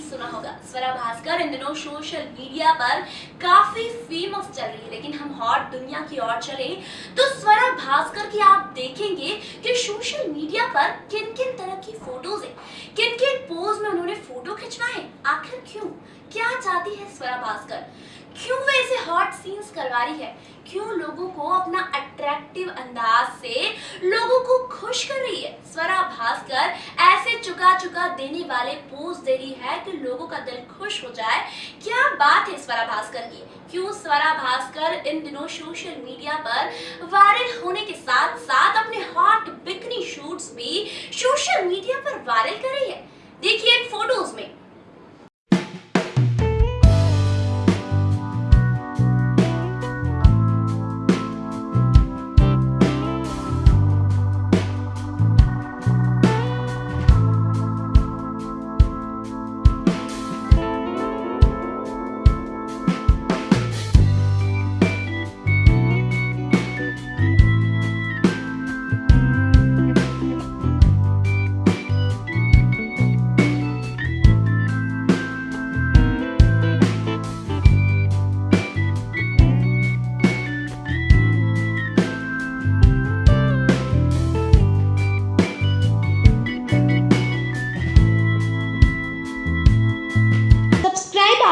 सुना होगा? स्वरा भास्कर इन दिनों सोशल मीडिया पर काफ़ी फ़ेमस चल रही है, लेकिन हम हॉट दुनिया की ओर चले तो स्वरा भास्कर की आप देखेंगे कि सोशल मीडिया पर किन किन तरह की फ़ोटोज़ है किन किन पोज में उन्होंने फ़ोटो खिंचवाए, आखिर क्यों? क्या चाहती है स्वरा भास्कर? क्यों वे ऐसे हॉट सीन्स करवा रही है? क्यों लोगों को अपना अट्रैक्टिव अंदाज से लोगों को खुश कर रही है? स्वरा भास्कर चुका चुका देने वाले पोज दे रही है कि लोगों का दिल खुश हो जाए। क्या बात है स्वरा भास्कर की? क्यों स्वरा भास्कर इन दिनों सोशल मीडिया पर वायरल होने के साथ साथ अपने हॉट बिकनी शूट्स भी सोशल मीडिया पर वायरल कर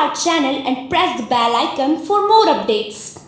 our channel and press the bell icon for more updates.